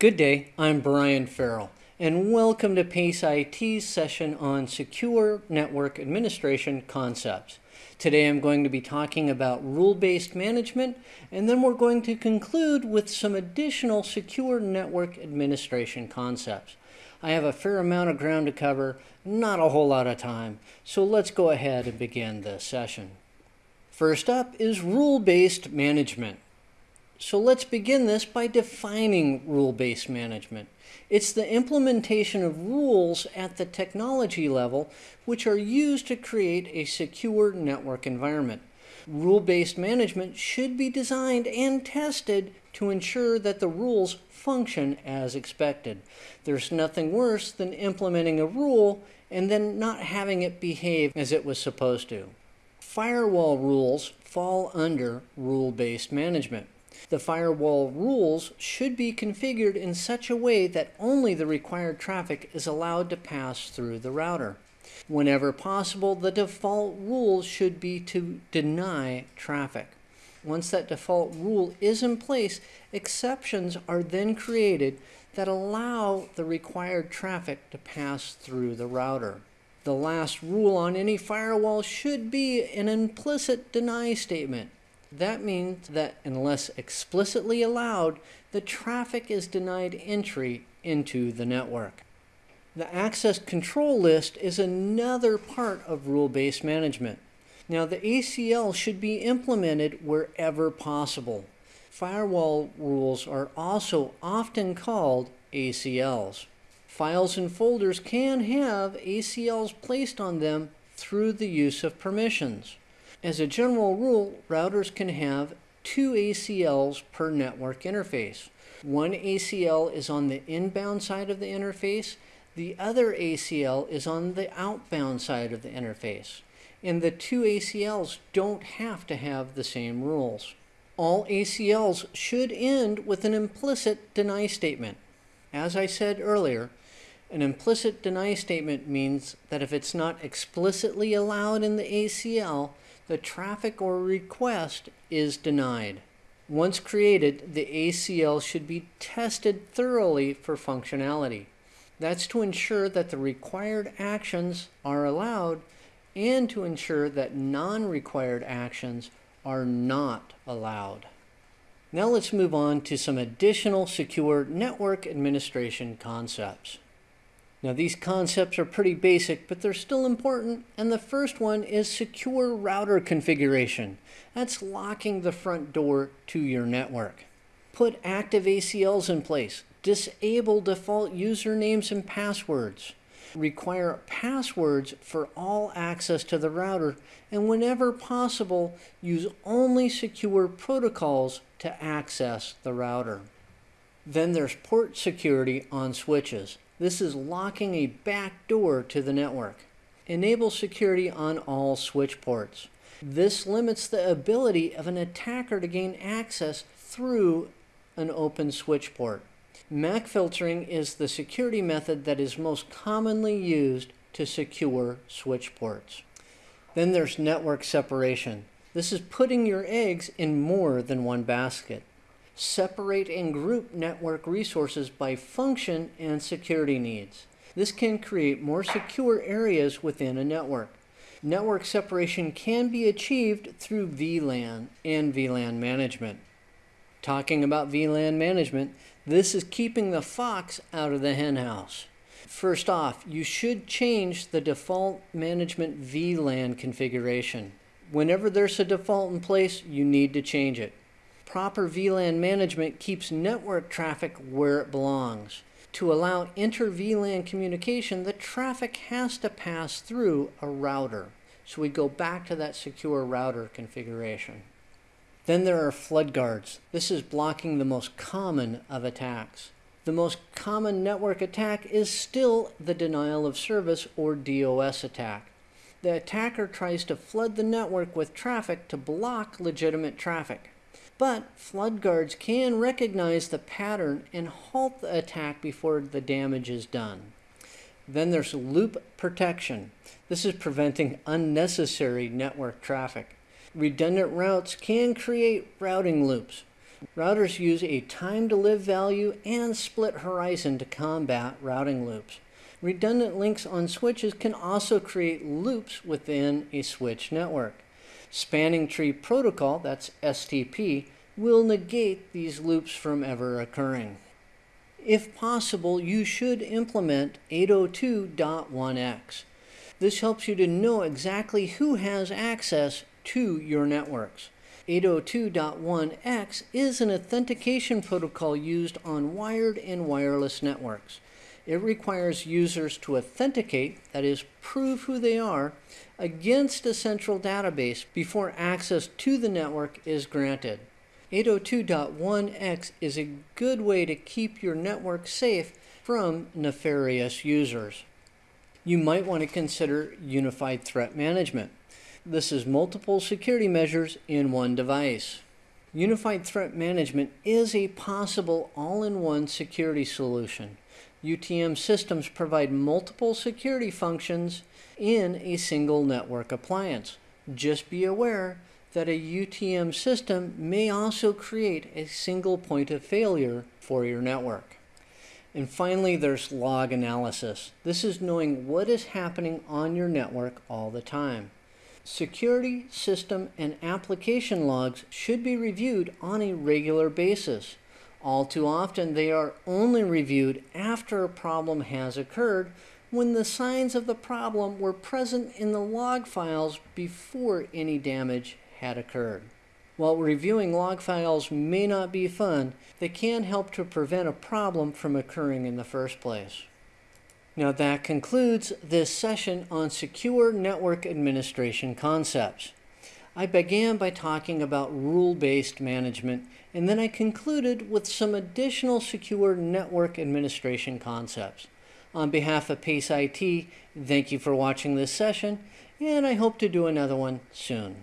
Good day, I'm Brian Farrell, and welcome to PACE IT's session on Secure Network Administration Concepts. Today I'm going to be talking about rule-based management, and then we're going to conclude with some additional secure network administration concepts. I have a fair amount of ground to cover, not a whole lot of time, so let's go ahead and begin the session. First up is rule-based management. So let's begin this by defining rule-based management. It's the implementation of rules at the technology level which are used to create a secure network environment. Rule-based management should be designed and tested to ensure that the rules function as expected. There's nothing worse than implementing a rule and then not having it behave as it was supposed to. Firewall rules fall under rule-based management. The firewall rules should be configured in such a way that only the required traffic is allowed to pass through the router. Whenever possible, the default rule should be to deny traffic. Once that default rule is in place, exceptions are then created that allow the required traffic to pass through the router. The last rule on any firewall should be an implicit deny statement. That means that unless explicitly allowed, the traffic is denied entry into the network. The access control list is another part of rule-based management. Now the ACL should be implemented wherever possible. Firewall rules are also often called ACLs. Files and folders can have ACLs placed on them through the use of permissions. As a general rule, routers can have two ACLs per network interface. One ACL is on the inbound side of the interface, the other ACL is on the outbound side of the interface. And the two ACLs don't have to have the same rules. All ACLs should end with an implicit deny statement. As I said earlier, an implicit deny statement means that if it's not explicitly allowed in the ACL, the traffic or request is denied. Once created, the ACL should be tested thoroughly for functionality. That's to ensure that the required actions are allowed and to ensure that non-required actions are not allowed. Now let's move on to some additional secure network administration concepts. Now these concepts are pretty basic, but they're still important. And the first one is secure router configuration. That's locking the front door to your network. Put active ACLs in place. Disable default usernames and passwords. Require passwords for all access to the router. And whenever possible, use only secure protocols to access the router. Then there's port security on switches. This is locking a back door to the network. Enable security on all switch ports. This limits the ability of an attacker to gain access through an open switch port. MAC filtering is the security method that is most commonly used to secure switch ports. Then there's network separation. This is putting your eggs in more than one basket separate and group network resources by function and security needs. This can create more secure areas within a network. Network separation can be achieved through VLAN and VLAN management. Talking about VLAN management, this is keeping the fox out of the henhouse. First off, you should change the default management VLAN configuration. Whenever there's a default in place, you need to change it. Proper VLAN management keeps network traffic where it belongs. To allow inter-VLAN communication, the traffic has to pass through a router. So we go back to that secure router configuration. Then there are flood guards. This is blocking the most common of attacks. The most common network attack is still the denial of service or DOS attack. The attacker tries to flood the network with traffic to block legitimate traffic. But flood guards can recognize the pattern and halt the attack before the damage is done. Then there's loop protection. This is preventing unnecessary network traffic. Redundant routes can create routing loops. Routers use a time to live value and split horizon to combat routing loops. Redundant links on switches can also create loops within a switch network. Spanning Tree Protocol, that's STP, will negate these loops from ever occurring. If possible, you should implement 802.1x. This helps you to know exactly who has access to your networks. 802.1x is an authentication protocol used on wired and wireless networks. It requires users to authenticate, that is, prove who they are, against a central database before access to the network is granted. 802.1x is a good way to keep your network safe from nefarious users. You might want to consider Unified Threat Management. This is multiple security measures in one device. Unified Threat Management is a possible all-in-one security solution. UTM systems provide multiple security functions in a single network appliance. Just be aware that a UTM system may also create a single point of failure for your network. And finally, there's log analysis. This is knowing what is happening on your network all the time. Security, system, and application logs should be reviewed on a regular basis. All too often, they are only reviewed after a problem has occurred when the signs of the problem were present in the log files before any damage had occurred. While reviewing log files may not be fun, they can help to prevent a problem from occurring in the first place. Now that concludes this session on secure network administration concepts. I began by talking about rule-based management and then I concluded with some additional secure network administration concepts. On behalf of Pace IT, thank you for watching this session, and I hope to do another one soon.